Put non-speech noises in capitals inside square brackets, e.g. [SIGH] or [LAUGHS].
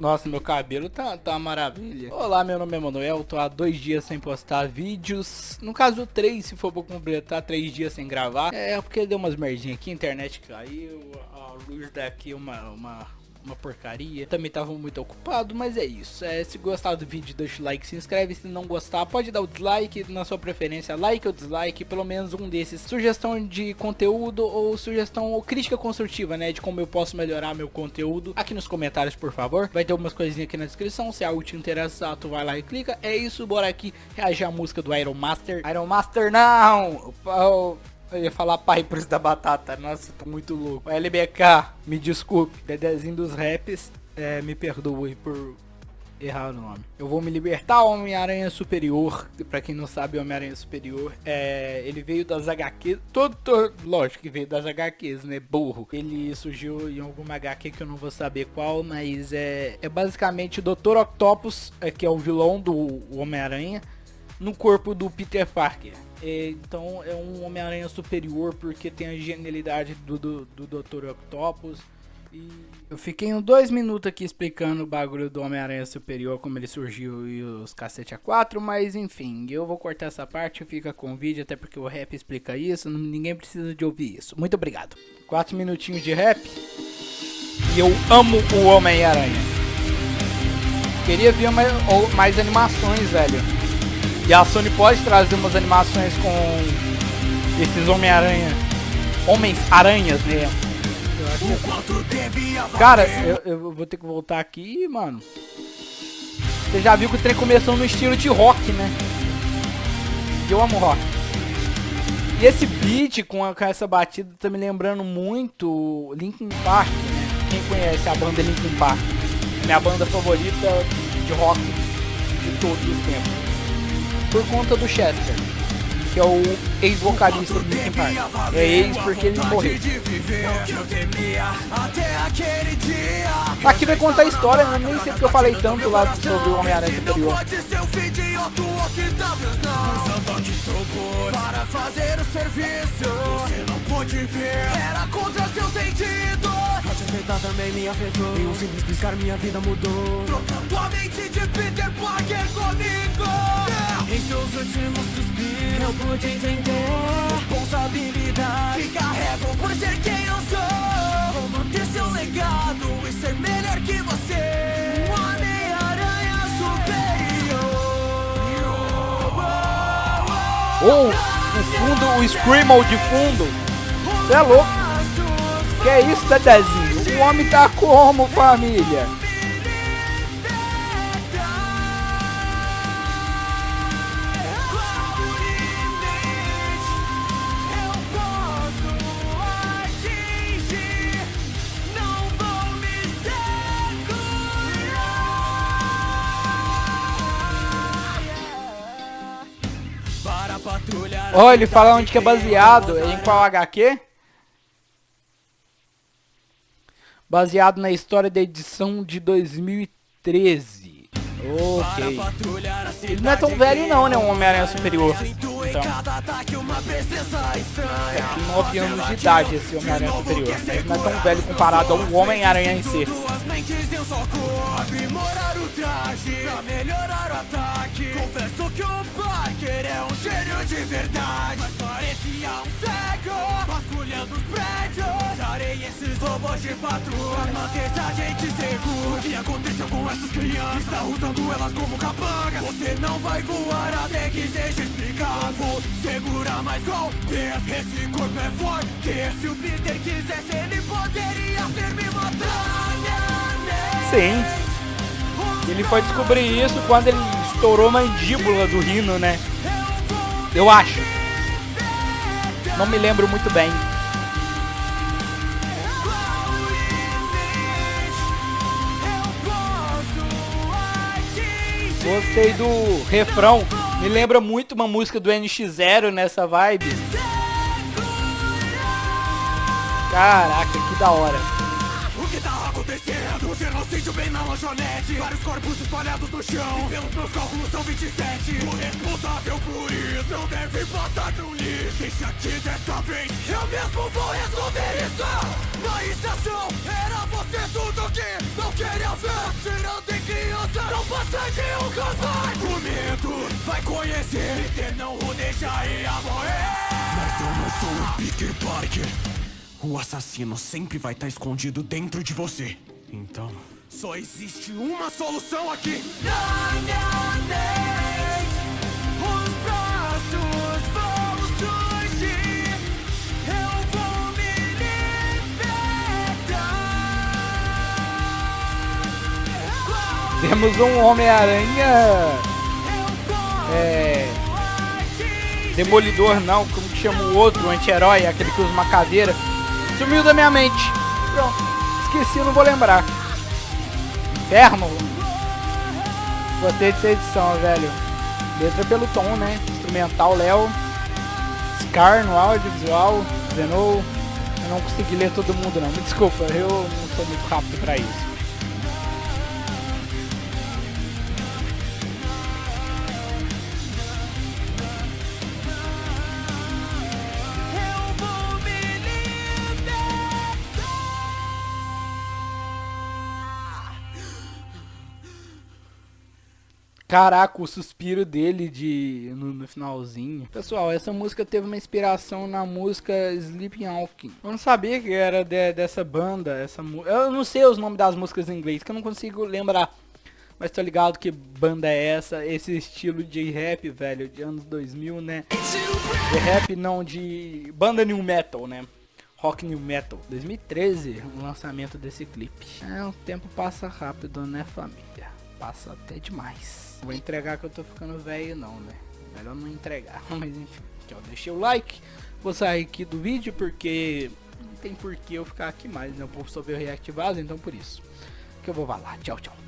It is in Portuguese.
Nossa, meu cabelo tá, tá uma maravilha. Olá, meu nome é Manuel, tô há dois dias sem postar vídeos. No caso, três, se for pra completar, três dias sem gravar. É, porque deu umas merdinhas aqui, a internet caiu, a luz daqui uma, uma uma porcaria. Também tava muito ocupado, mas é isso. É, se gostar do vídeo, deixa o like, se inscreve. Se não gostar, pode dar o dislike na sua preferência. Like ou dislike, pelo menos um desses. Sugestão de conteúdo ou sugestão ou crítica construtiva, né? De como eu posso melhorar meu conteúdo. Aqui nos comentários, por favor. Vai ter algumas coisinhas aqui na descrição. Se algo te interessar, tu vai lá e clica. É isso, bora aqui reagir à música do Iron Master. Iron Master não! Eu ia falar pai por isso da batata. Nossa, tô muito louco. LBK, me desculpe. Dedezinho dos raps, é, me perdoe por errar o nome. Eu vou me libertar Homem-Aranha Superior. Pra quem não sabe, Homem-Aranha Superior, é, ele veio das HQs. Todo, todo, lógico que veio das HQs, né? Burro. Ele surgiu em alguma HQ que eu não vou saber qual, mas é, é basicamente o Dr. Octopus, é, que é o vilão do Homem-Aranha, no corpo do Peter Parker. É, então é um Homem-Aranha superior porque tem a genialidade do, do, do Dr. Octopus. E eu fiquei uns dois minutos aqui explicando o bagulho do Homem-Aranha Superior, como ele surgiu e os cacete A4, mas enfim, eu vou cortar essa parte, fica com o vídeo, até porque o rap explica isso, ninguém precisa de ouvir isso. Muito obrigado. Quatro minutinhos de rap e eu amo o Homem-Aranha. Queria ver mais, mais animações, velho. E a Sony pode trazer umas animações com esses Homem-Aranha. Homens-Aranhas, né? Cara, eu, eu, vou ter que voltar aqui, mano. Você já viu que o trem começou no estilo de rock, né? Eu amo rock. E esse beat com, a, com essa batida tá me lembrando muito Linkin Park, né? Quem conhece a banda Linkin Park? Minha banda favorita de rock de todos os tempos por conta do Chester, que é o ex-vocalista do Linkin Park. É ex porque ele morreu. Aqui vai contar a história, né? nem sei porque eu falei tanto lá sobre o Homem-Aranha Superior. Para fazer o serviço, você não pode ver, era contra seu sentido. Afetar também me afetou, em um simples piscar minha vida mudou. Trocando a mente de Peter Parker comigo. Em seus últimos suspiros eu pude entender. Responsabilidade. Que carrego por ser quem eu sou. Vou manter seu legado e ser melhor que você. Um Homem-Aranha superior. Oh, o fundo, o Screamo de fundo. Cê é louco. Que é isso, Dedezinho? O homem tá como, família? Ó, ele fala onde que é baseado, em qual HQ? Baseado na história da edição de 2013. Ok. Ele não é tão velho não, né? Um Homem-Aranha Superior. Então. Tem 9 anos de idade esse Homem-Aranha Superior. Ele não é tão velho comparado ao Homem-Aranha em si. Confesso que o Parker é um gênio de verdade Mas parecia um cego Vasculhando os prédios. Usarei esses robôs de patrulha Pra manter a gente seguro. O que aconteceu com essas crianças? Está usando elas como capanga Você não vai voar até que seja explicado. Vou segurar mais golpes Esse corpo é forte. Se o Peter quisesse ele poderia ter me 100. Ele foi descobrir isso quando ele estourou a mandíbula do rino, né? Eu acho. Não me lembro muito bem. Gostei do refrão. Me lembra muito uma música do NX0 nessa vibe. Caraca, que da hora genocídio bem na lanchonete. Vários corpos espalhados no chão. E pelos meus cálculos são 27 O responsável por isso não deve passar no lixo Deixa aqui dessa vez Eu mesmo vou resolver isso. Na estação era você tudo que Hoje o cansar Prometo, vai conhecer. Peter não o deixaria morrer. Mas eu não sou o Peter Parker. O assassino sempre vai estar escondido dentro de você. Então, só existe uma solução aqui Não me aneis Os braços vão surgir Eu vou me libertar Temos um Homem-Aranha. É. Demolidor não, como que chama o outro, o anti-herói, aquele que usa uma caveira. Sumiu da minha mente. Pronto. Esqueci, não vou lembrar. Inferno. Gostei dessa edição, velho. Letra pelo tom, né? Instrumental Léo. Scar no audiovisual. Zenou. Eu não consegui ler todo mundo não. Me desculpa, eu não sou muito rápido pra isso. Caraca, o suspiro dele de no, no finalzinho. Pessoal, essa música teve uma inspiração na música Sleeping Walking. Eu não sabia que era de- dessa banda, essa Eu não sei os nomes das músicas em inglês, que eu não consigo lembrar. Mas tô ligado que banda é essa, esse estilo de rap, velho, de anos 2000, né? De rap não, de banda new metal, né? Rock new metal. 2013, o lançamento desse clipe. É, o tempo passa rápido, né, família? Passa até demais. Vou entregar que eu tô ficando velho não, né? Melhor não entregar, [LAUGHS] mas enfim. Aqui, ó, deixei o like. Vou sair aqui do vídeo porque não tem por que eu ficar aqui mais, né? O povo só veio então por isso. Que eu vou falar. Tchau, tchau.